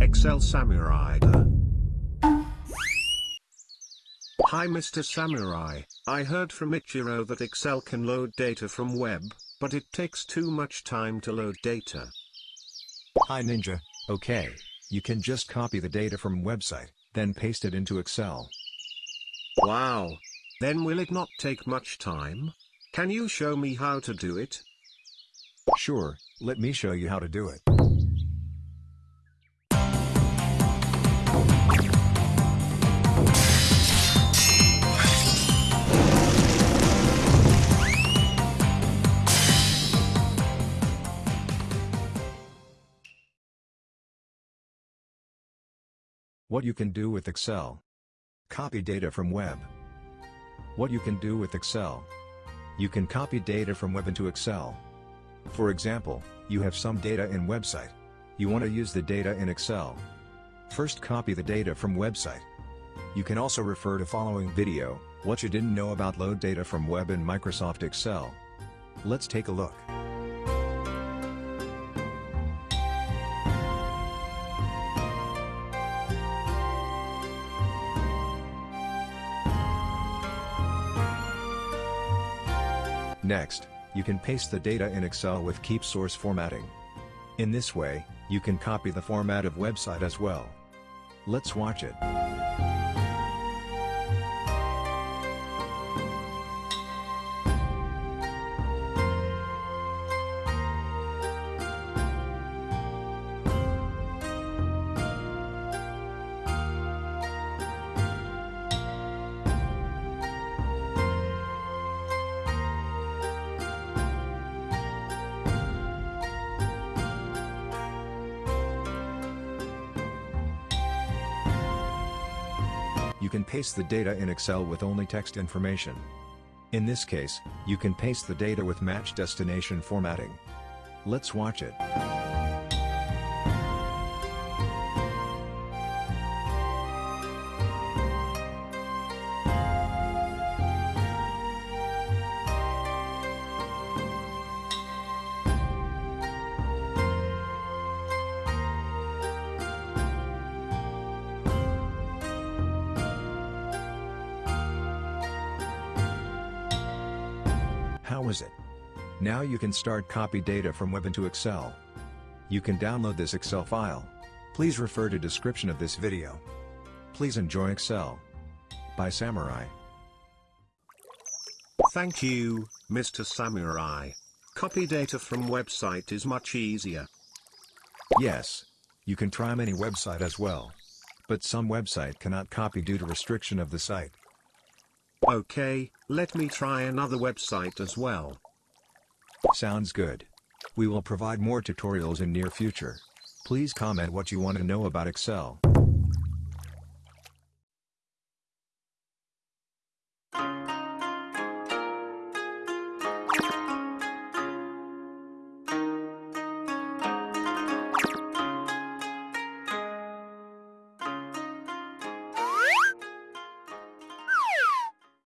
Excel Samurai. Hi Mr. Samurai, I heard from Ichiro that Excel can load data from web, but it takes too much time to load data. Hi Ninja, okay, you can just copy the data from website, then paste it into Excel. Wow. Then will it not take much time? Can you show me how to do it? Sure, let me show you how to do it. What you can do with Excel. Copy data from web. What you can do with Excel. You can copy data from web into Excel. For example, you have some data in website. You want to use the data in Excel. First copy the data from website. You can also refer to following video, what you didn't know about load data from web in Microsoft Excel. Let's take a look. Next, you can paste the data in Excel with Keep Source formatting. In this way, you can copy the format of website as well. Let's watch it. You can paste the data in Excel with only text information. In this case, you can paste the data with match destination formatting. Let's watch it. Is it? Now you can start copy data from web into Excel. You can download this Excel file. Please refer to description of this video. Please enjoy Excel. By Samurai. Thank you, Mr. Samurai. Copy data from website is much easier. Yes. You can try many website as well. But some website cannot copy due to restriction of the site. Okay, let me try another website as well. Sounds good. We will provide more tutorials in near future. Please comment what you want to know about Excel.